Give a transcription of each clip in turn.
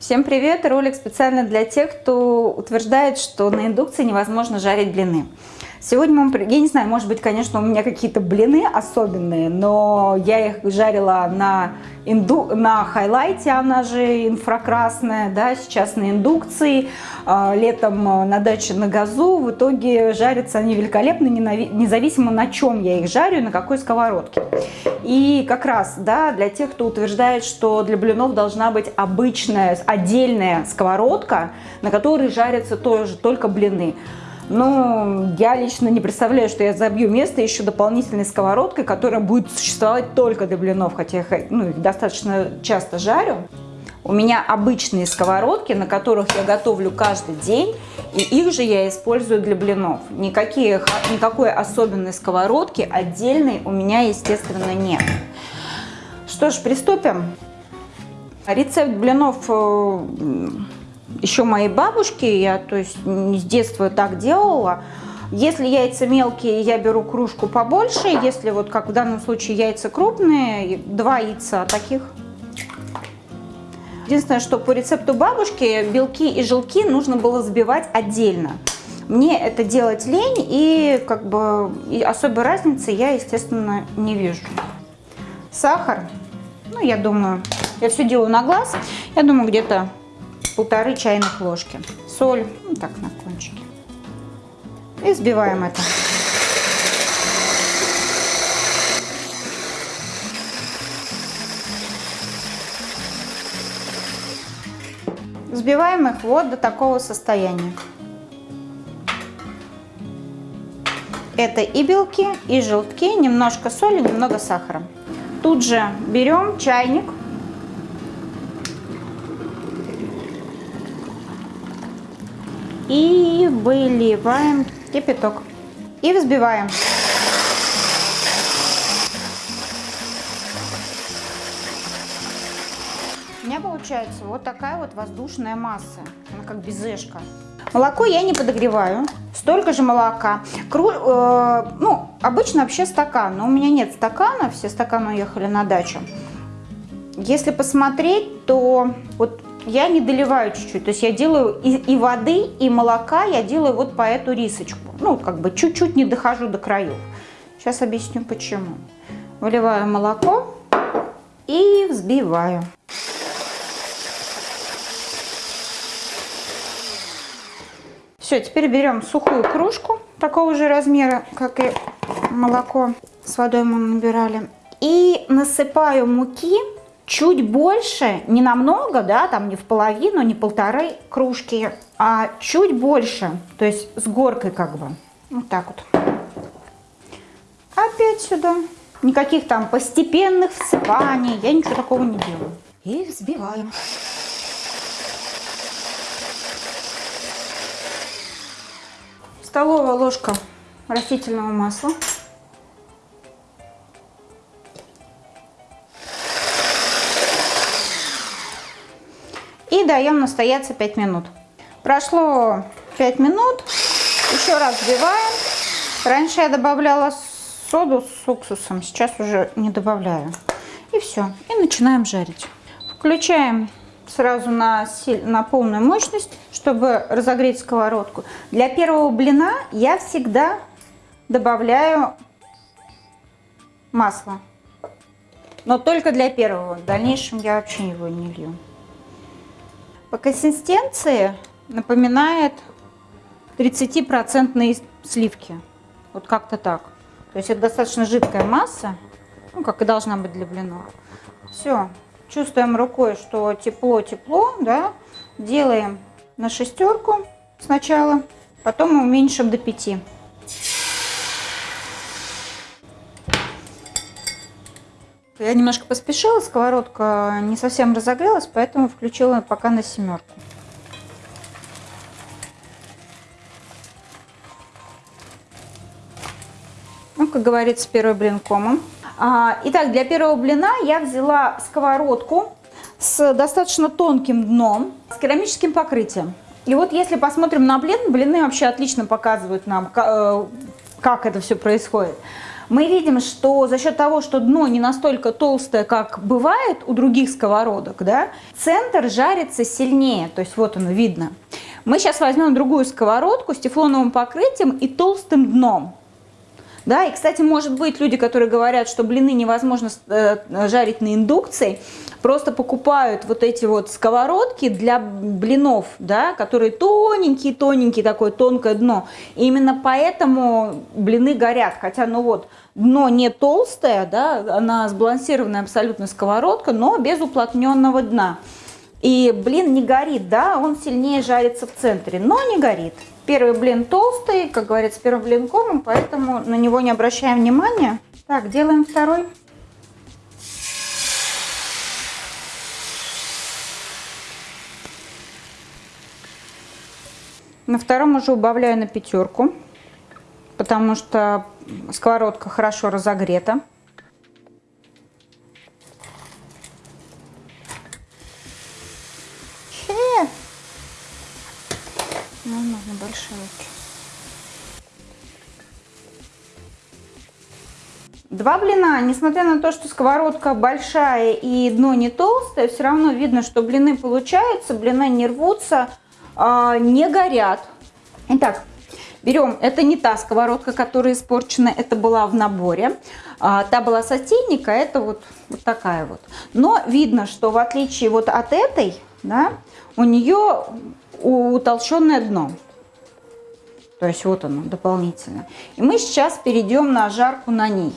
Всем привет! Ролик специально для тех, кто утверждает, что на индукции невозможно жарить блины. Сегодня мы, я не знаю, может быть, конечно, у меня какие-то блины особенные, но я их жарила на, инду, на хайлайте, она же инфракрасная, да, сейчас на индукции, а, летом на даче на газу. В итоге жарятся они великолепно, независимо на чем я их жарю, на какой сковородке. И как раз, да, для тех, кто утверждает, что для блинов должна быть обычная, отдельная сковородка, на которой жарятся тоже только блины. Но я лично не представляю, что я забью место еще дополнительной сковородкой, которая будет существовать только для блинов, хотя я ну, их достаточно часто жарю. У меня обычные сковородки, на которых я готовлю каждый день, и их же я использую для блинов. Никакие, никакой особенной сковородки отдельной у меня, естественно, нет. Что ж, приступим. Рецепт блинов э, еще моей бабушки, я то есть с детства так делала. Если яйца мелкие, я беру кружку побольше. Если вот как в данном случае яйца крупные, два яйца таких. Единственное, что по рецепту бабушки белки и желки нужно было взбивать отдельно. Мне это делать лень и как бы и особой разницы я, естественно, не вижу. Сахар, ну я думаю, я все делаю на глаз, я думаю где-то полторы чайных ложки. Соль, ну, так на кончике. И взбиваем это. Взбиваем их вот до такого состояния. Это и белки, и желтки, немножко соли, немного сахара. Тут же берем чайник и выливаем кипяток и взбиваем. У меня получается вот такая вот воздушная масса, она как безешка. Молоко я не подогреваю, столько же молока. Кру, э, ну, обычно вообще стакан, но у меня нет стакана, все стаканы уехали на дачу. Если посмотреть, то вот я не доливаю чуть-чуть. То есть я делаю и, и воды, и молока я делаю вот по эту рисочку. Ну, как бы чуть-чуть не дохожу до краев. Сейчас объясню почему. Выливаю молоко и взбиваю. Все, теперь берем сухую кружку такого же размера, как и молоко с водой мы набирали. И насыпаю муки чуть больше, не намного, да, там не в половину, не полторы кружки, а чуть больше, то есть с горкой как бы. Вот так вот. Опять сюда. Никаких там постепенных всыпаний, я ничего такого не делаю. И взбиваем. Столовая ложка растительного масла. И даем настояться 5 минут. Прошло 5 минут, еще раз взбиваем. Раньше я добавляла соду с уксусом, сейчас уже не добавляю. И все, и начинаем жарить. Включаем сразу на, на полную мощность, чтобы разогреть сковородку. Для первого блина я всегда добавляю масло. Но только для первого. В дальнейшем я вообще его не лью. По консистенции напоминает 30% сливки. Вот как-то так. То есть это достаточно жидкая масса, ну, как и должна быть для блинов. Все. Чувствуем рукой, что тепло-тепло, да. Делаем на шестерку сначала, потом уменьшим до 5. Я немножко поспешила, сковородка не совсем разогрелась, поэтому включила пока на семерку. Ну, как говорится, первый блин комом. А, итак, для первого блина я взяла сковородку с достаточно тонким дном, с керамическим покрытием. И вот если посмотрим на блин, блины вообще отлично показывают нам, э, как это все происходит. Мы видим, что за счет того, что дно не настолько толстое, как бывает у других сковородок, да, центр жарится сильнее, то есть вот оно видно. Мы сейчас возьмем другую сковородку с тефлоновым покрытием и толстым дном. Да, и, кстати, может быть, люди, которые говорят, что блины невозможно э, жарить на индукции, просто покупают вот эти вот сковородки для блинов, да, которые тоненькие-тоненькие, такое тонкое дно. И именно поэтому блины горят. Хотя, ну вот, дно не толстое, да, она сбалансированная абсолютно сковородка, но без уплотненного дна. И блин не горит, да, он сильнее жарится в центре, но не горит. Первый блин толстый, как говорится, первый блин комом, поэтому на него не обращаем внимания. Так, делаем второй. На втором уже убавляю на пятерку, потому что сковородка хорошо разогрета. Два блина, несмотря на то, что сковородка большая и дно не толстое, все равно видно, что блины получаются, блины не рвутся, а, не горят. Итак, берем, это не та сковородка, которая испорчена, это была в наборе. А, та была сотейника, это вот, вот такая вот. Но видно, что в отличие вот от этой, да, у нее утолщенное дно. То есть вот оно дополнительно. И мы сейчас перейдем на жарку на ней.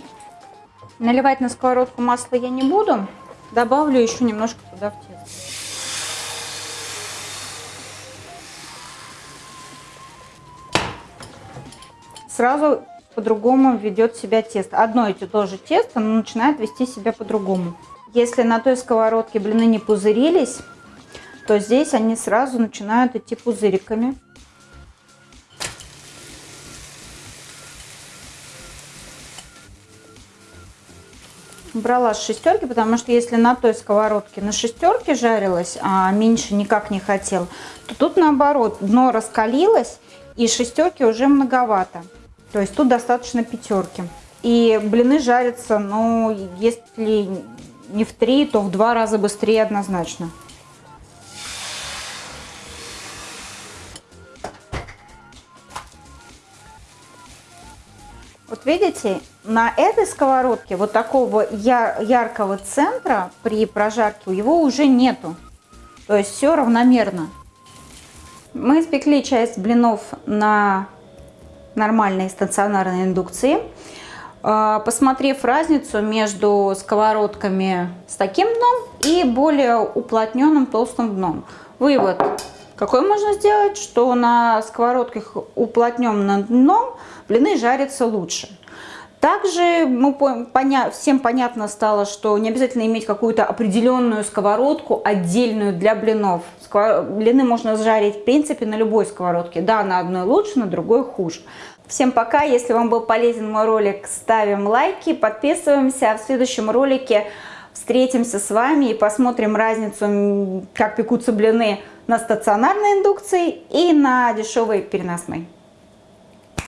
Наливать на сковородку масло я не буду. Добавлю еще немножко туда в тесто. сразу по-другому ведет себя тесто. Одно и то же тесто, но начинает вести себя по-другому. Если на той сковородке блины не пузырились, то здесь они сразу начинают идти пузыриками. Брала с шестерки, потому что если на той сковородке на шестерке жарилась, а меньше никак не хотел, то тут наоборот, дно раскалилось и шестерки уже многовато. То есть тут достаточно пятерки. И блины жарятся, ну, если не в три, то в два раза быстрее однозначно. Вот видите, на этой сковородке вот такого яркого центра при прожарке его уже нету. То есть все равномерно. Мы испекли часть блинов на нормальной стационарной индукции. А, посмотрев разницу между сковородками с таким дном и более уплотненным толстым дном. Вывод какой можно сделать, что на сковородках уплотненным дном блины жарятся лучше. Также мы поня всем понятно стало, что не обязательно иметь какую-то определенную сковородку, отдельную для блинов. Сквор... Блины можно жарить, в принципе, на любой сковородке. Да, на одной лучше, на другой хуже. Всем пока! Если вам был полезен мой ролик, ставим лайки, подписываемся. А в следующем ролике встретимся с вами и посмотрим разницу, как пекутся блины на стационарной индукции и на дешевой переносной.